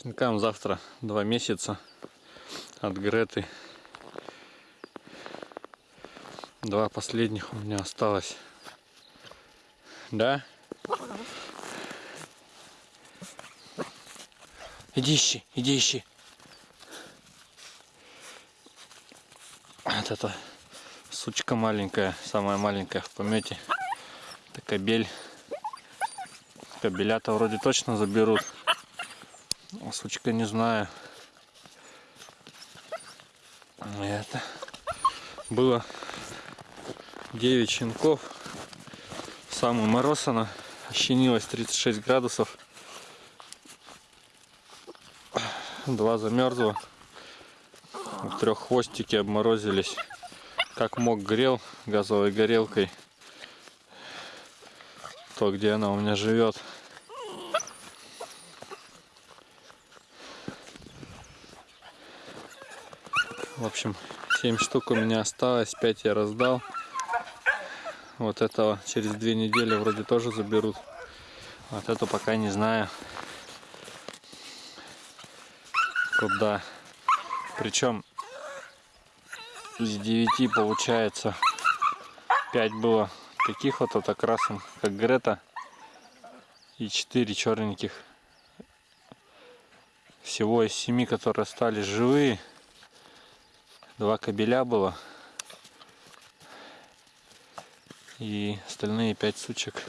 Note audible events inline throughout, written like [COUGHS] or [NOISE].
Щенкам завтра два месяца от Греты. Два последних у меня осталось. Да? Иди ищи, иди ищи. Вот эта сучка маленькая, самая маленькая в помете. Это кобель. Кобеля-то вроде точно заберут. Сучка не знаю. Это было 9 щенков. Самый мороз она. Ощенилась 36 градусов. Два замерзло. У трех хвостики обморозились. Как мог грел газовой горелкой. То, где она у меня живет. В общем, 7 штук у меня осталось, 5 я раздал. Вот этого через две недели вроде тоже заберут. Вот эту пока не знаю. Куда. Причем из 9 получается 5 было таких вот, вот окрасом, как Грета. И 4 черненьких. Всего из 7, которые остались живые. Два кабеля было. И остальные пять сучек.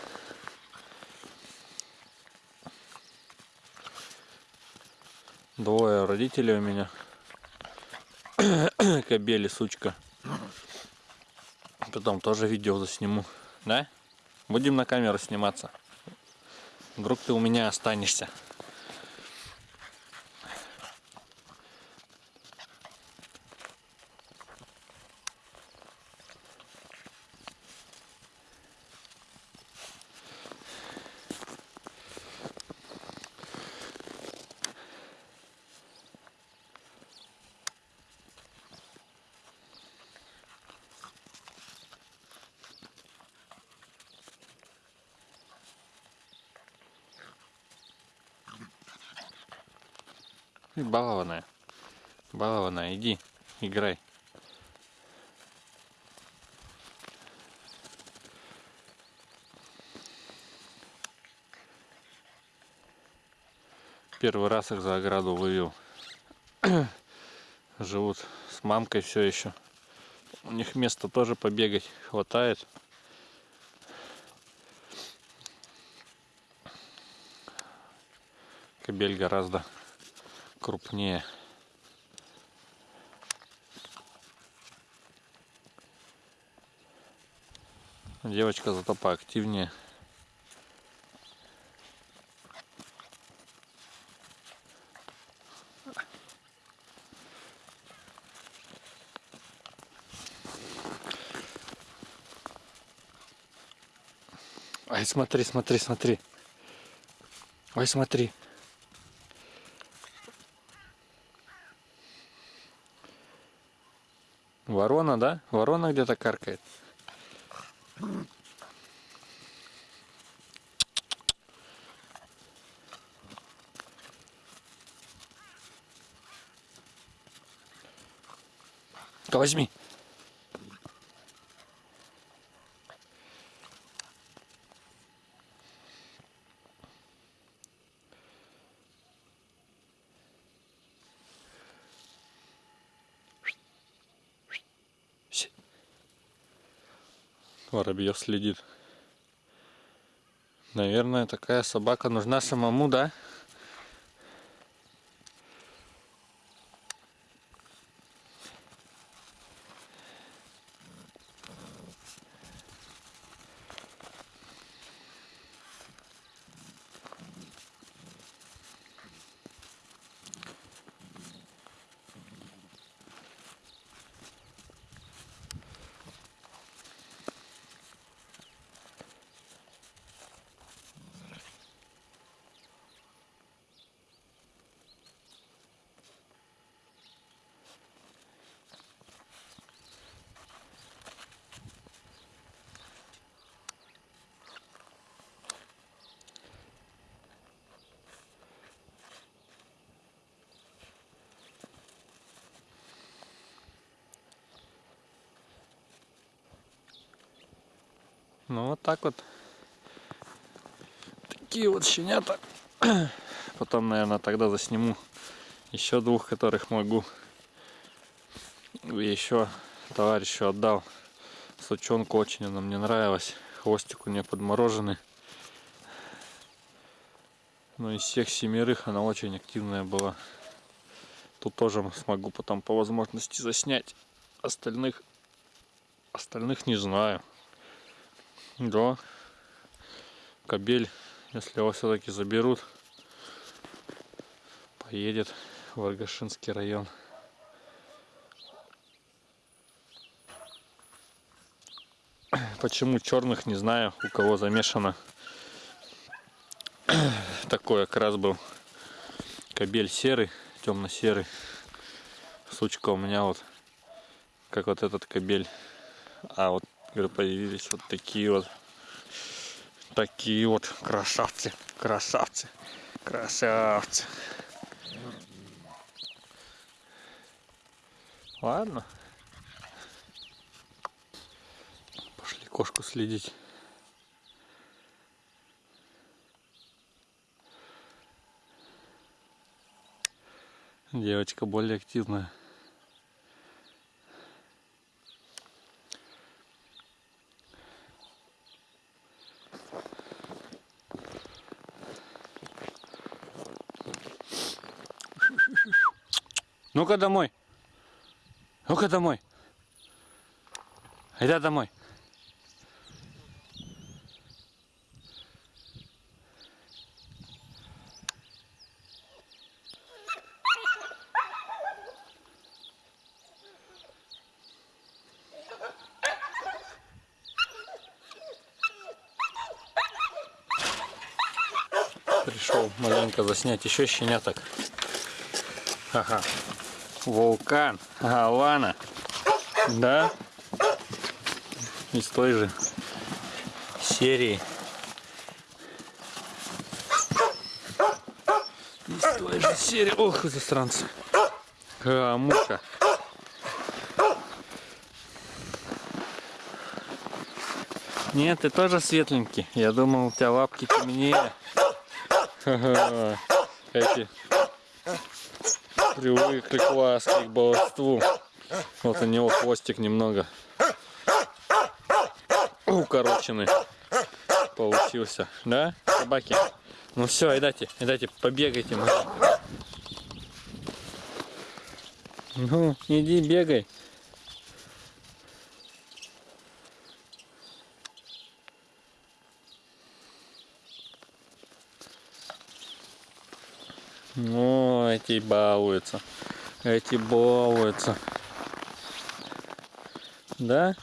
Двое родителей у меня. [COUGHS] Кобели, сучка. Потом тоже видео засниму. Да? Будем на камеру сниматься. Вдруг ты у меня останешься. Балованная. Балованная, иди, играй. Первый раз их за ограду вывел. [CLEARS THROAT] Живут с мамкой все еще. У них места тоже побегать хватает. Кобель гораздо крупнее. Девочка зато поактивнее. Ай, смотри, смотри, смотри. Ой, смотри. Ворона, да? Ворона где-то каркает. Да возьми. Воробьев следит. Наверное, такая собака нужна самому, да? Ну вот так вот. Такие вот щенята. [CLEARS THROAT] Потом, наверное, тогда засниму еще двух, которых могу. И еще товарищу отдал сучонку, очень она мне нравилась. Хвостик у нее подмороженный. Но из всех семерых она очень активная была. Тут тоже смогу потом по возможности заснять. Остальных, остальных не знаю. Да. Кобель, если его все-таки заберут, поедет в Аргашинский район. Почему черных, не знаю, у кого замешано. [COUGHS] Такой окрас был. Кобель серый, темно-серый. Сучка у меня вот, как вот этот кобель. А вот говорю, появились вот такие вот такие вот красавцы красавцы красавцы. Ладно. Пошли кошку следить. Девочка более активная Ну-ка домой. Ну-ка домой. Иди домой. Пришел маленько заснять еще щеняток. Ага. Вулкан, Гавана. Да? Из той же серии. Из той же серии. Ох, засранцы. А, муха. Нет, ты тоже светленький. Я думал, у тебя лапки темнее. Эти привыкли к ласке, к баловству. Вот у него хвостик немного укороченный получился. Да, собаки? Ну все, идайте, идайте, побегайте. Ну, иди бегай. Ну, эти балуются. Эти балуются. Да?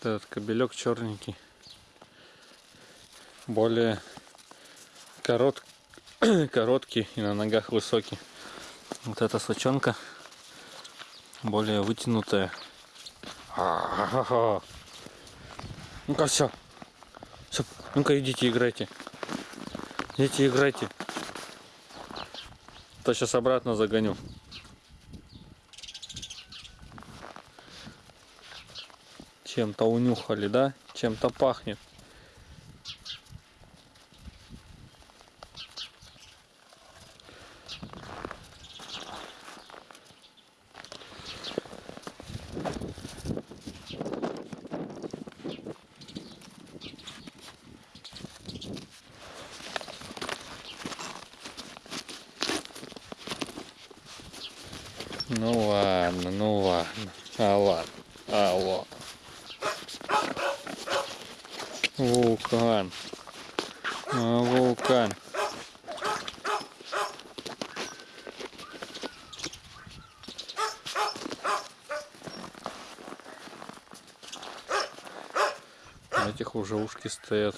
Этот кобелек черненький более корот, [CLEARS THROAT] короткий и на ногах высокий. Вот эта сучонка более вытянутая. Ну-ка все. все. Ну-ка идите играйте. Идите играйте. То сейчас обратно загоню. Чем-то унюхали, да? Чем-то пахнет. Ну ладно, ну ладно. А ладно. Алло. Вулкан. А, вулкан. Этих уже ушки стоят.